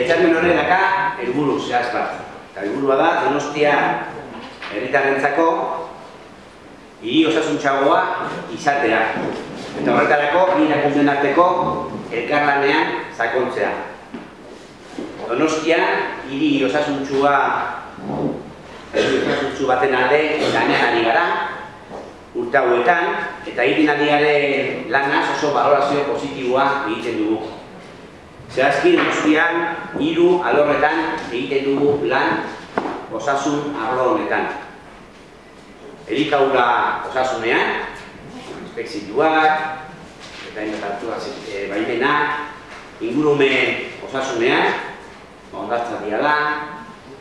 Etxarmen horrenaka helburu zehaz bat. Eta helburua da Donostia herritarrentzako hiri osasuntxagoa izatea. Eta horretarako bi erakundeen arteko elkarlanean sakontzea. Donostia hiri osasuntsua osasuntsu baten alde lanean ari gara urte hauetan eta hiri nadiaren lanaz oso valorazio positiboa egiten dugu. Zehazki Donostian hiru alorretan egiten dugu lan osasun arlo honetan. Elikaura osasunean, inspekzioak, eta inotatu e, baimenak, ingurumen osasunean, ondartza diala,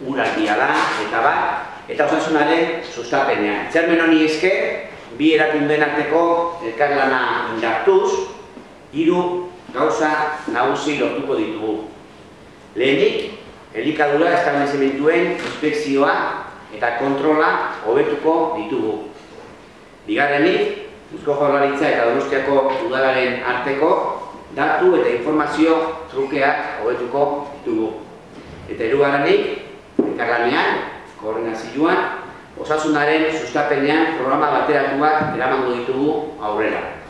urak diala, eta bat, eta osasunaren sustapenean. Txermen honi eske, bi erakundeen arteko elkarlana indartuz, hiru gauza nagusi lortuko ditugu. Lehenik, elikadura establezimentuen inspekzioa eta kontrola hobetuko ditugu. Bigarrenik, Eusko Jaurlaritza eta Donostiako udalaren arteko datu eta informazio trukeak hobetuko ditugu. Eta hirugarrenik, elkarlanean, koordinazioan, osasunaren sustapenean programa bateratuak eramango ditugu aurrera.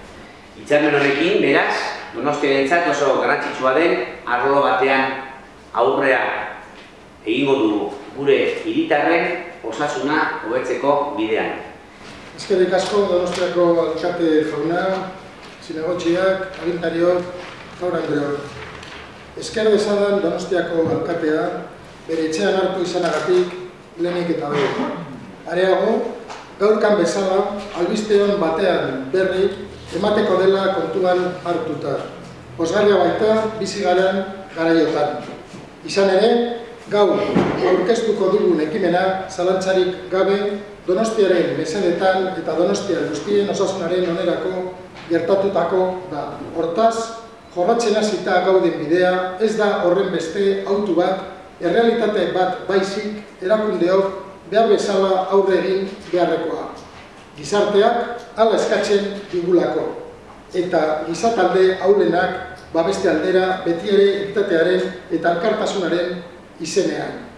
Itzarmen honekin, beraz, Donostiarentzat oso garrantzitsua den arlo batean aurrea egingo dugu gure hiritarren osasuna hobetzeko bidean. Ezkerrik asko Donostiako alkate jauna, zinegotxiak, agintariok, jaura andreok. Ezker dezadan Donostiako alkatea bere etxean hartu izanagatik lehenik eta behin. Areago, gaurkan bezala, albisteon batean berri emateko dela kontuan hartuta. Osgarria baita, bizi garen garaiotan. Izan ere, gaur aurkeztuko dugun ekimena zalantzarik gabe Donostiaren mesedetan eta Donostian guztien osasunaren onerako gertatutako da. Hortaz, jorratzen hasita gauden bidea ez da horren beste autu bat, errealitate bat baizik erakundeok behar bezala aurre egin beharrekoa. Gizarteak hala eskatzen digulako eta gizatalde haulenak babeste aldera beti ere eta alkartasunaren izenean.